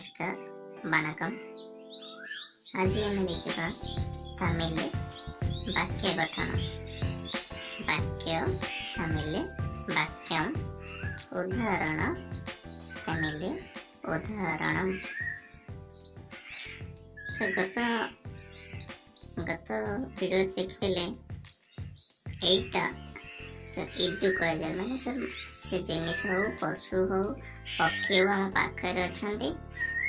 नमस्कार வணக்கம் আজি আমি লিখিবা তামিলে বাক্য গঠন বাক্য তামিলে বাক্যম উদাহরণ তামিলে উদাহরণ তো গত গত ভিডিও দেখলে এইটা তো ইদু কুযায় মানে সব সে জিনিস হোক পশু হোক পক্ষী হোক আমার পাখে অনেক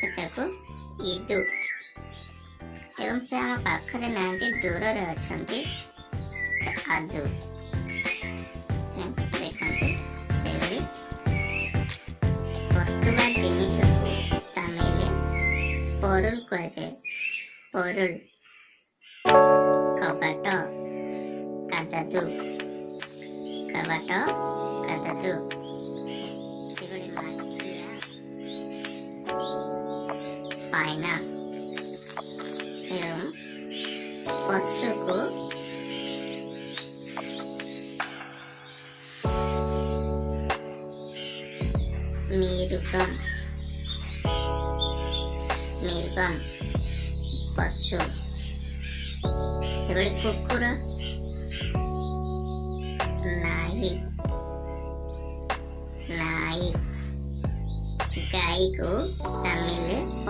ଦେଖୁଥାକୁ ଇଦୁ ଏବଂ ସେ ଆମ ପାଖରେ ନାହାନ୍ତି ଦୂରରେ ଅଛନ୍ତି ଆଦୁ ଦେଖନ୍ତୁ ସେଭଳି ବସ୍ତୁ ବା ଜିନିଷକୁ ତାମିଲରେ ପରୁଲ କୁହାଯାଏ ପରୁଲ କବାଟ କାଦାଦୁ କବାଟ いな色おしゅく Mirkan Mirkan Pasur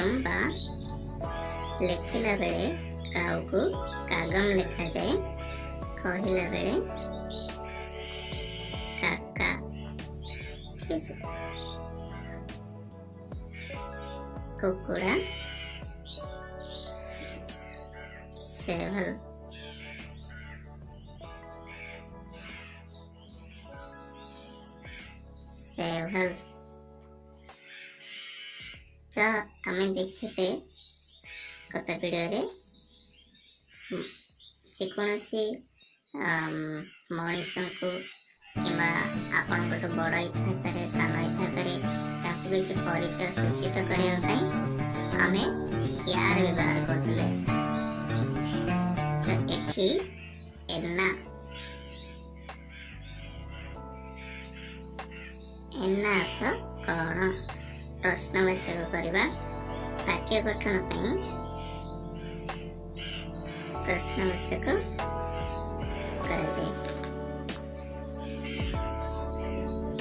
କାଗମ ବା ଲେଖିଲା ବେଳେ କାଉକୁ କାଗମ ଲେଖାଯାଏ କହିଲା ବେଳେ କାକା କୁକୁଡ଼ା ସେଭଲ seven. যা আমি দেখতে পেয়ে গত ভিডিওরে ଯେକୌଣସି ମଣିଷଙ୍କୁ କିମ୍ବା ଆପଣଙ୍କଠୁ ବଡ଼ ହେଇଥାଇପାରେ ସାନ ହେଇଥାଇପାରେ ତାକୁ କିଛି ପରିଚୟ ସୂଚିତ କରିବା ପାଇଁ ଆମେ ୟାର ବ୍ୟବହାର କରୁଥିଲେ ତ ଏଠି ଏନା ଏନା ଅର୍ଥ ପ୍ରଶ୍ନବାଚକ କରିବା ବାକ୍ୟ ଗଠନ ପାଇଁ ପ୍ରଶ୍ନବାଚକ କରାଯାଏ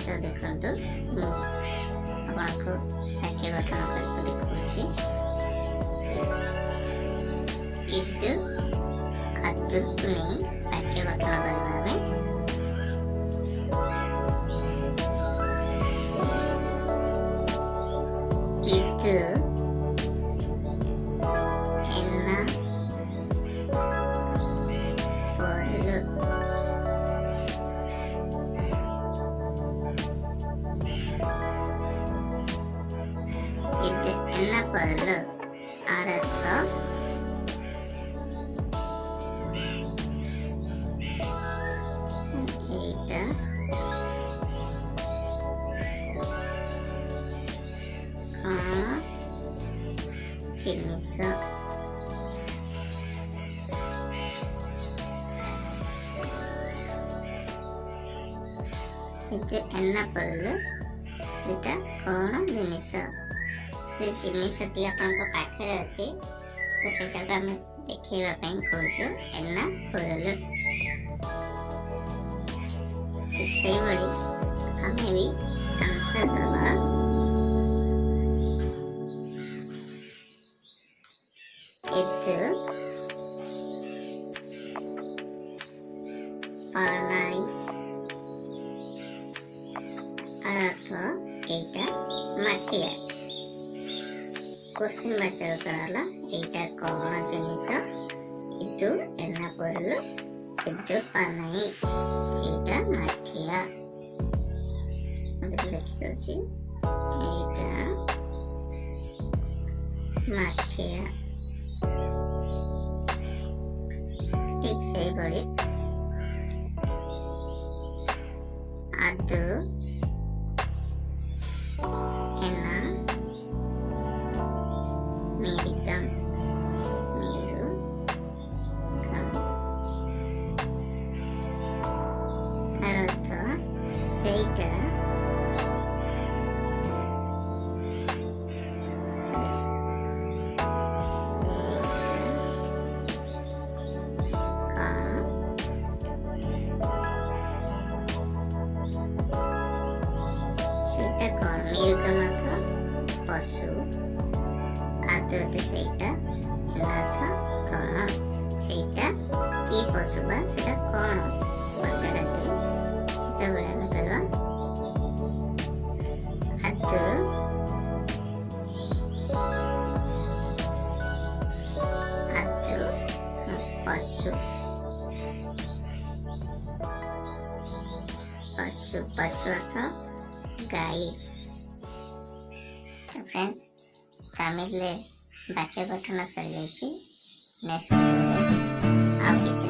ତ ଦେଖନ୍ତୁ ମୁଁ ଆପଣଙ୍କୁ ବାକ୍ୟ ଗଠନ କରିକି ଦେଖାଉଛି പല്ല് അരക്ക ചിമിസ ഇത് പല്ല് ഇത് കോണം നിമിഷം ସେ ଜିନିଷଟି ଆପଣଙ୍କ ପାଖରେ ଅଛି ତ ସେଟାକୁ ଆମେ ଦେଖେଇବା ପାଇଁ କହୁଛୁ ଏନା ଖୋଲଲୁ ଠିକ୍ ସେଇଭଳି ଆମେ ବି ଆନ୍ସର ଦେବା ଏତୁ ପାଳନା hasil kerala ida kola itu enak perlu itu panai tidak mati ya এইটা মিল্কমাথা পশু আদ্রত সেইটা নাথা କ'ଣ ସେଇଟା କି ପଶୁ ବା ସେଇଟା କ'ଣ ପଚରାଯାଏ পাঁচশো পাঁচশো পাঁচশো অর্থ গাই তো ফ্রেন্ಡ್ಸ್ তামিলে বাক্য গঠন চলে যাইছি নেক্সট কিছু